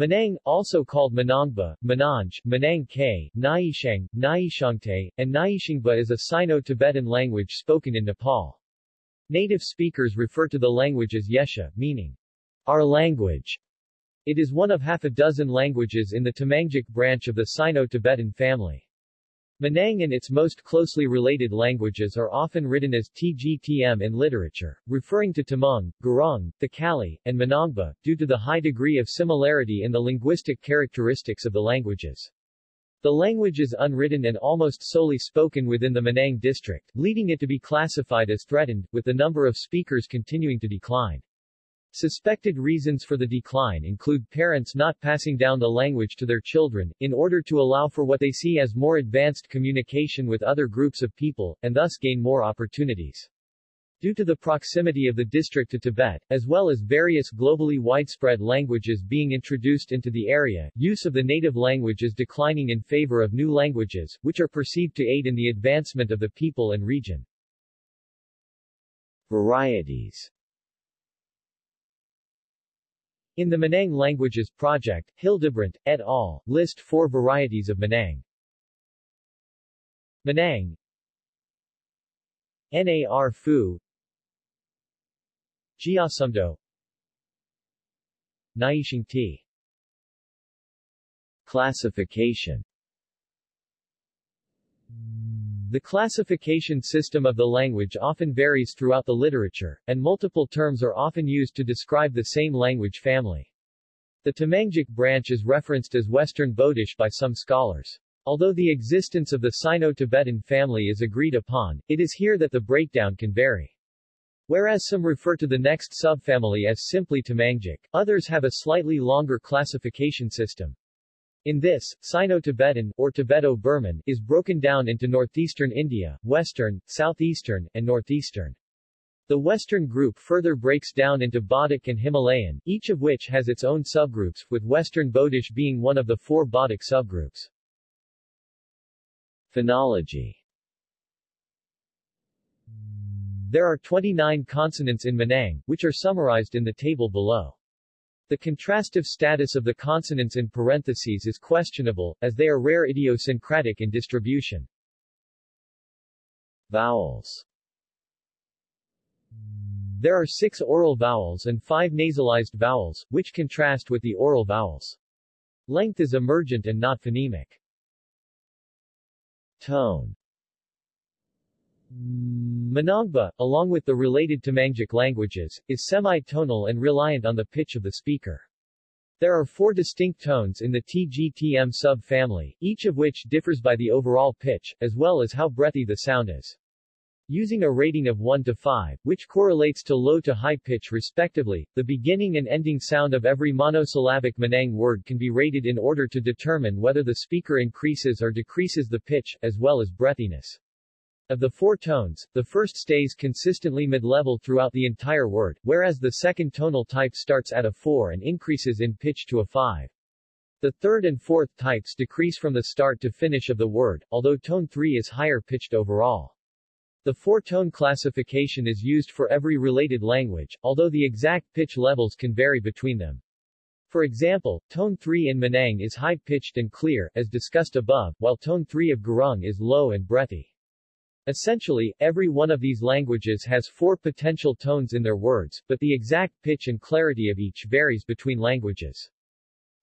Manang, also called Manangba, Mananj, Manang K, Naishang, Naishangte, and Naishingba is a Sino-Tibetan language spoken in Nepal. Native speakers refer to the language as Yesha, meaning, our language. It is one of half a dozen languages in the Tamangic branch of the Sino-Tibetan family. Manang and its most closely related languages are often written as TGTM in literature, referring to Tamang, Gurung, Thakali, and Manangba, due to the high degree of similarity in the linguistic characteristics of the languages. The language is unwritten and almost solely spoken within the Manang district, leading it to be classified as threatened, with the number of speakers continuing to decline. Suspected reasons for the decline include parents not passing down the language to their children, in order to allow for what they see as more advanced communication with other groups of people, and thus gain more opportunities. Due to the proximity of the district to Tibet, as well as various globally widespread languages being introduced into the area, use of the native language is declining in favor of new languages, which are perceived to aid in the advancement of the people and region. Varieties in the Manang Languages Project, Hildebrandt, et al., list four varieties of Manang. Manang Nar Fu Giasumdo Naishing T Classification the classification system of the language often varies throughout the literature, and multiple terms are often used to describe the same language family. The Tamangic branch is referenced as Western Bodish by some scholars. Although the existence of the Sino-Tibetan family is agreed upon, it is here that the breakdown can vary. Whereas some refer to the next subfamily as simply Tamangic, others have a slightly longer classification system. In this, Sino-Tibetan, or Tibeto-Burman, is broken down into northeastern India, western, southeastern, and northeastern. The western group further breaks down into Bodic and Himalayan, each of which has its own subgroups, with western Bodish being one of the four Bodic subgroups. Phonology There are 29 consonants in Manang, which are summarized in the table below. The contrastive status of the consonants in parentheses is questionable, as they are rare idiosyncratic in distribution. Vowels There are six oral vowels and five nasalized vowels, which contrast with the oral vowels. Length is emergent and not phonemic. Tone Manangba, along with the related Tamangic languages, is semi-tonal and reliant on the pitch of the speaker. There are four distinct tones in the TGTM sub-family, each of which differs by the overall pitch, as well as how breathy the sound is. Using a rating of 1 to 5, which correlates to low to high pitch respectively, the beginning and ending sound of every monosyllabic Manang word can be rated in order to determine whether the speaker increases or decreases the pitch, as well as breathiness. Of the four tones, the first stays consistently mid-level throughout the entire word, whereas the second tonal type starts at a 4 and increases in pitch to a 5. The third and fourth types decrease from the start to finish of the word, although tone 3 is higher pitched overall. The four-tone classification is used for every related language, although the exact pitch levels can vary between them. For example, tone 3 in Manang is high-pitched and clear, as discussed above, while tone 3 of Gurung is low and breathy. Essentially, every one of these languages has four potential tones in their words, but the exact pitch and clarity of each varies between languages.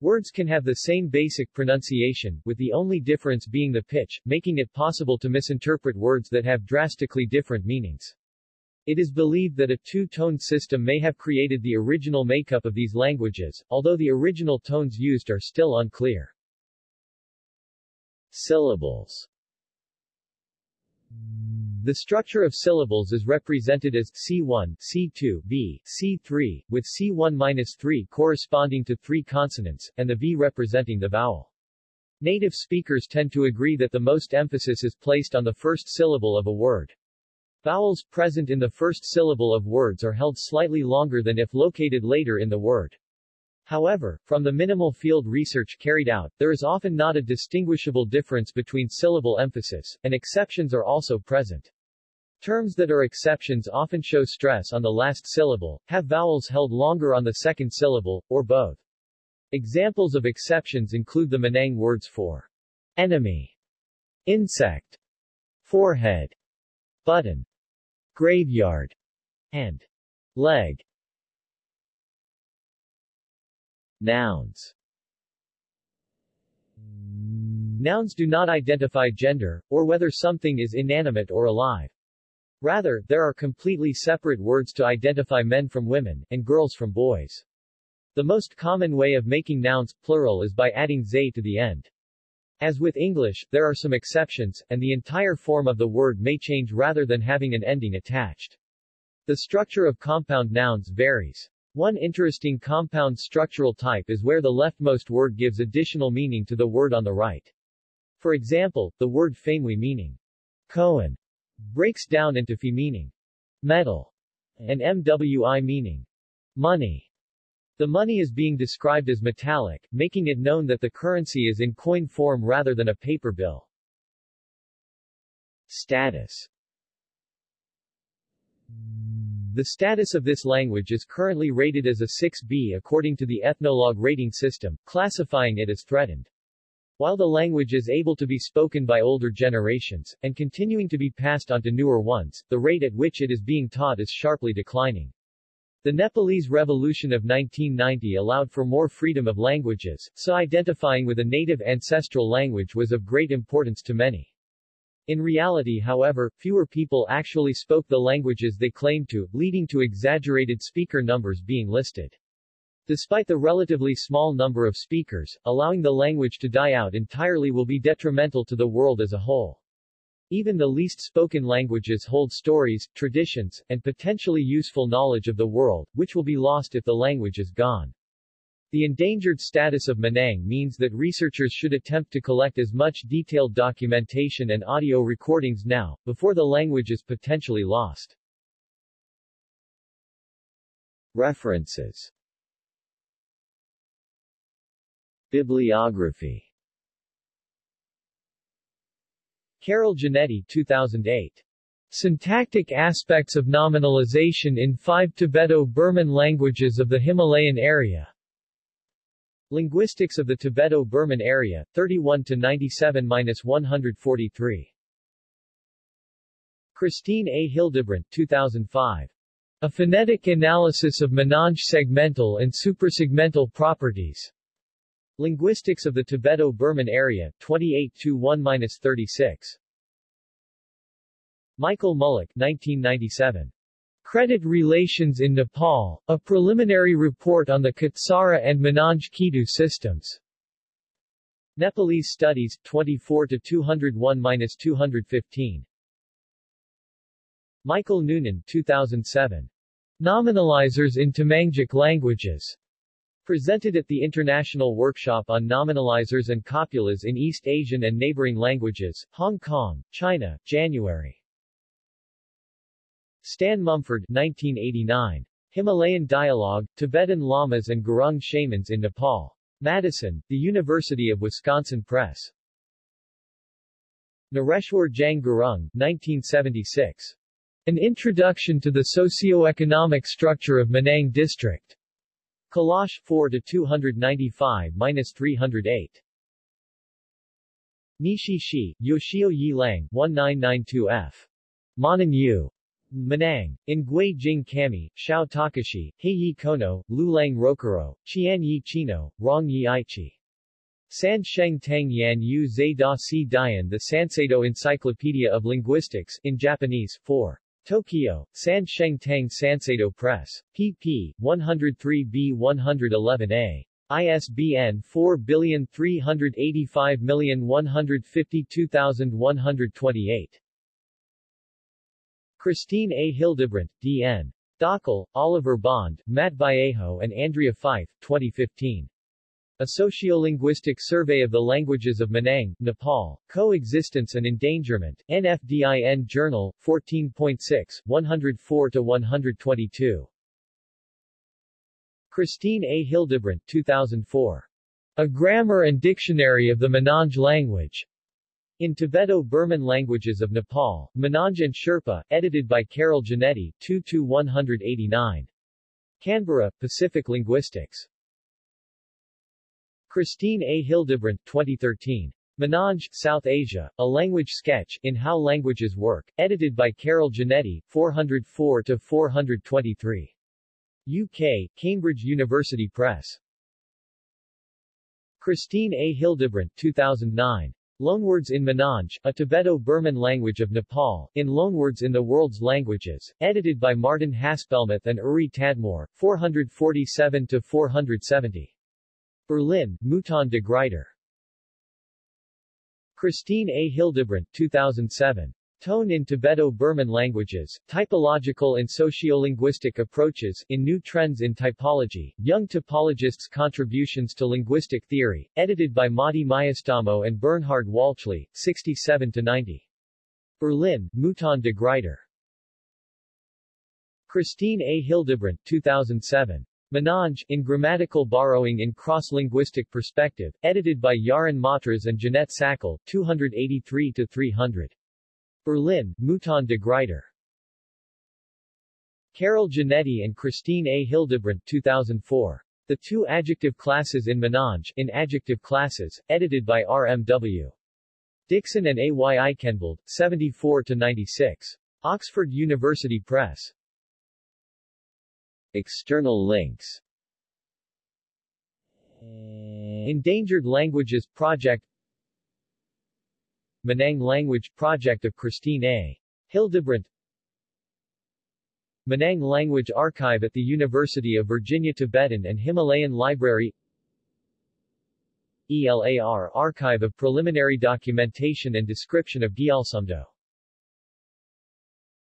Words can have the same basic pronunciation, with the only difference being the pitch, making it possible to misinterpret words that have drastically different meanings. It is believed that a two-tone system may have created the original makeup of these languages, although the original tones used are still unclear. Syllables the structure of syllables is represented as C1, C2, V, C3, with C1-3 corresponding to three consonants, and the V representing the vowel. Native speakers tend to agree that the most emphasis is placed on the first syllable of a word. Vowels present in the first syllable of words are held slightly longer than if located later in the word. However, from the minimal field research carried out, there is often not a distinguishable difference between syllable emphasis, and exceptions are also present. Terms that are exceptions often show stress on the last syllable, have vowels held longer on the second syllable, or both. Examples of exceptions include the Manang words for enemy, insect, forehead, button, graveyard, and leg. Nouns Nouns do not identify gender, or whether something is inanimate or alive. Rather, there are completely separate words to identify men from women, and girls from boys. The most common way of making nouns, plural is by adding ze to the end. As with English, there are some exceptions, and the entire form of the word may change rather than having an ending attached. The structure of compound nouns varies. One interesting compound structural type is where the leftmost word gives additional meaning to the word on the right. For example, the word family meaning Cohen breaks down into Fi meaning metal and MWI meaning money. The money is being described as metallic, making it known that the currency is in coin form rather than a paper bill. Status The status of this language is currently rated as a 6B according to the Ethnologue rating system, classifying it as threatened. While the language is able to be spoken by older generations, and continuing to be passed on to newer ones, the rate at which it is being taught is sharply declining. The Nepalese Revolution of 1990 allowed for more freedom of languages, so identifying with a native ancestral language was of great importance to many. In reality however, fewer people actually spoke the languages they claimed to, leading to exaggerated speaker numbers being listed. Despite the relatively small number of speakers, allowing the language to die out entirely will be detrimental to the world as a whole. Even the least spoken languages hold stories, traditions, and potentially useful knowledge of the world, which will be lost if the language is gone. The endangered status of Manang means that researchers should attempt to collect as much detailed documentation and audio recordings now, before the language is potentially lost. References Bibliography Carol Genetti 2008. Syntactic Aspects of Nominalization in Five Tibeto-Burman Languages of the Himalayan Area. Linguistics of the Tibeto-Burman Area, 31-97-143. Kristine A. Hildebrandt 2005. A Phonetic Analysis of Menange Segmental and Suprasegmental Properties. Linguistics of the Tibeto-Burman Area, 28-1-36. Michael Mullock 1997. Credit Relations in Nepal, a preliminary report on the Kitsara and Menange Kidu systems. Nepalese Studies, 24-201-215. Michael Noonan 2007. Nominalizers in Tamangic Languages. Presented at the International Workshop on Nominalizers and Copulas in East Asian and Neighboring Languages, Hong Kong, China, January. Stan Mumford 1989. Himalayan Dialogue, Tibetan Lamas and Gurung Shamans in Nepal. Madison, The University of Wisconsin Press. Nareshwar Jang Gurung, 1976. An Introduction to the Socio-Economic Structure of Manang District. Kalash 4 to 295-308. Nishi Shi, Yoshio Yi Lang, 1992F. Manan Yu. Manang. Gui Jing Kami, Xiao Takashi, Heiyi Kono, Lulang Rokuro, Qian Yi Chino, Rong Yi Aichi. San Sheng Tang Yan Yu Zai Da Si Dian The Sanseido Encyclopedia of Linguistics, in Japanese, 4. Tokyo, San Sheng Tang Sanseido Press. pp. 103b-111a. ISBN 43851522128. Kristine A. Hildebrandt, D.N. Dhakal, Oliver Bond, Matt Vallejo and Andrea Fife, 2015. A Sociolinguistic Survey of the Languages of Manang, Nepal, Coexistence and Endangerment, NFDIN Journal, 14.6, 104-122. Kristine A. Hildebrandt 2004. A Grammar and Dictionary of the Menange Language. In Tibeto-Burman Languages of Nepal, Menange and Sherpa, edited by Carol Genetti, 2-189. Canberra, Pacific Linguistics. Kristine A. Hildebrandt, 2013. Menange, South Asia, A Language Sketch, in How Languages Work, edited by Carol Genetti, 404-423. UK, Cambridge University Press. Kristine A. Hildebrandt, 2009. Loanwords in Menange, a Tibeto-Burman language of Nepal, in Loanwords in the World's Languages, edited by Martin Haspelmath and Uri Tadmor, 447-470. Berlin, Mouton de Gruyter. Kristine A. Hildebrandt, 2007. Tone in Tibeto-Burman Languages, Typological and Sociolinguistic Approaches, in New Trends in Typology, Young Typologists' Contributions to Linguistic Theory, edited by Matti Miestamo and Bernhard Wälchli, 67-90. Berlin, Mouton de Gruyter. Kristine A. Hildebrandt, 2007. Menange, in Grammatical Borrowing in Cross-Linguistic Perspective, edited by Yaron Matras and Jeanette Sakel, 283-300. Berlin, Mouton de Gruyter. Carol Genetti and Kristine A. Hildebrandt, 2004. The Two Adjective Classes in Menange, in Adjective Classes, edited by R.M.W. Dixon and A.Y. Aikhenvald, 74-96. Oxford University Press. External links Endangered Languages Project Menang Language Project of Kristine A. Hildebrandt. Menang Language Archive at the University of Virginia Tibetan and Himalayan Library. ELAR Archive of Preliminary Documentation and Description of Gyaltsumdo